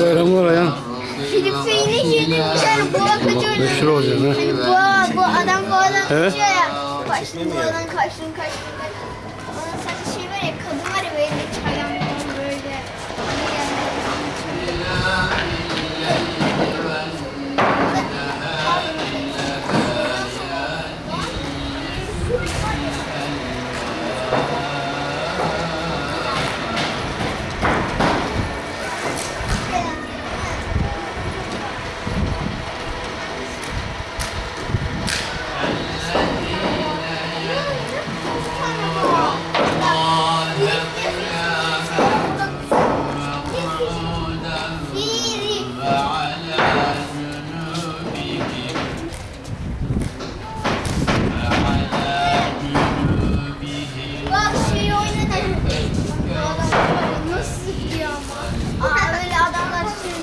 Bayramlar ayağın. Şimdi seni şimdi dışarı boğa kaçıyor. Meşhur olacak ha. Şimdi boğa, bu adam boğadan evet. kaçıyor ya. Kaçtın boğadan kaçtın şey var ya kadın var ya böyle çayan böyle.